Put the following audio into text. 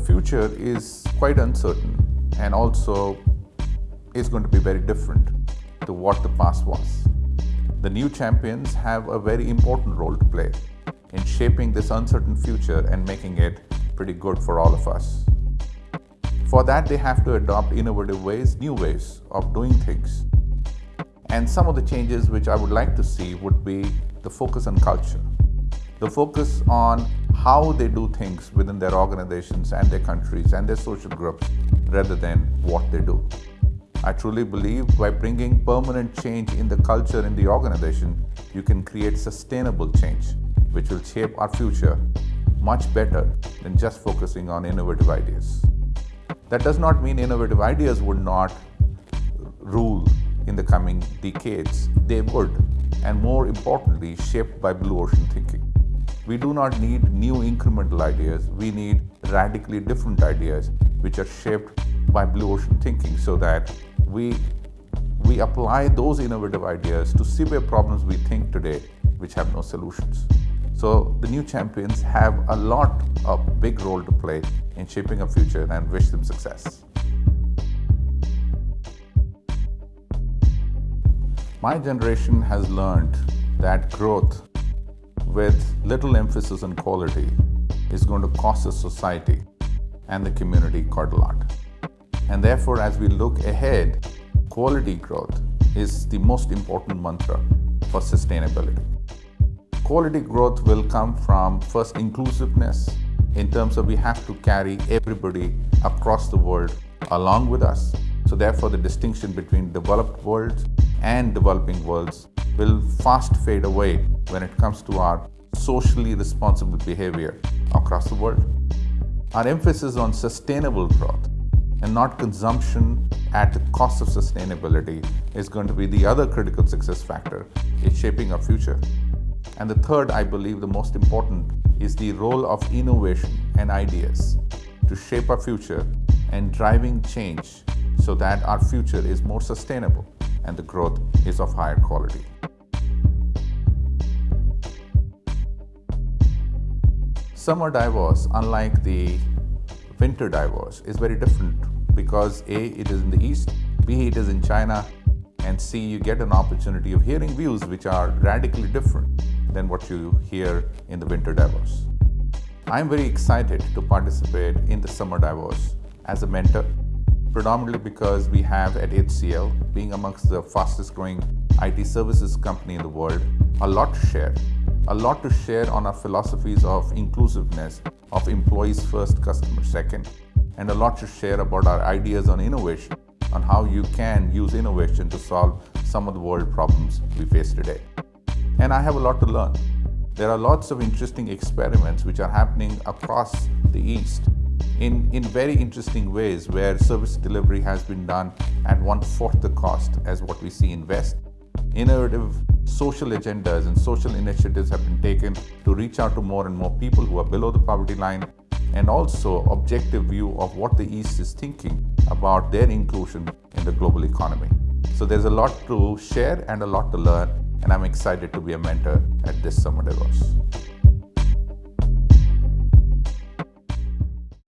future is quite uncertain and also is going to be very different to what the past was. The new champions have a very important role to play in shaping this uncertain future and making it pretty good for all of us. For that, they have to adopt innovative ways, new ways of doing things. And some of the changes which I would like to see would be the focus on culture, the focus on how they do things within their organizations and their countries and their social groups rather than what they do. I truly believe by bringing permanent change in the culture in the organization, you can create sustainable change, which will shape our future much better than just focusing on innovative ideas. That does not mean innovative ideas would not rule in the coming decades. They would, and more importantly, shaped by blue ocean thinking. We do not need new incremental ideas. We need radically different ideas which are shaped by blue ocean thinking so that we, we apply those innovative ideas to severe problems we think today which have no solutions. So the new champions have a lot of big role to play in shaping a future and wish them success. My generation has learned that growth with little emphasis on quality is going to cost the society and the community quite a lot. And therefore, as we look ahead, quality growth is the most important mantra for sustainability. Quality growth will come from first inclusiveness in terms of we have to carry everybody across the world along with us. So therefore the distinction between developed worlds and developing worlds will fast fade away when it comes to our socially responsible behavior across the world. Our emphasis on sustainable growth and not consumption at the cost of sustainability is going to be the other critical success factor in shaping our future. And the third, I believe the most important, is the role of innovation and ideas to shape our future and driving change so that our future is more sustainable and the growth is of higher quality. Summer Davos, unlike the winter Davos, is very different because A, it is in the east, B, it is in China, and C, you get an opportunity of hearing views which are radically different than what you hear in the winter Davos. I'm very excited to participate in the Summer Davos as a mentor, predominantly because we have at HCL, being amongst the fastest growing IT services company in the world, a lot to share a lot to share on our philosophies of inclusiveness, of employees first, customer second, and a lot to share about our ideas on innovation, on how you can use innovation to solve some of the world problems we face today. And I have a lot to learn. There are lots of interesting experiments which are happening across the East in, in very interesting ways where service delivery has been done at one-fourth the cost as what we see in West. Innovative social agendas and social initiatives have been taken to reach out to more and more people who are below the poverty line and also objective view of what the East is thinking about their inclusion in the global economy. So there's a lot to share and a lot to learn and I'm excited to be a mentor at this Summer Davos.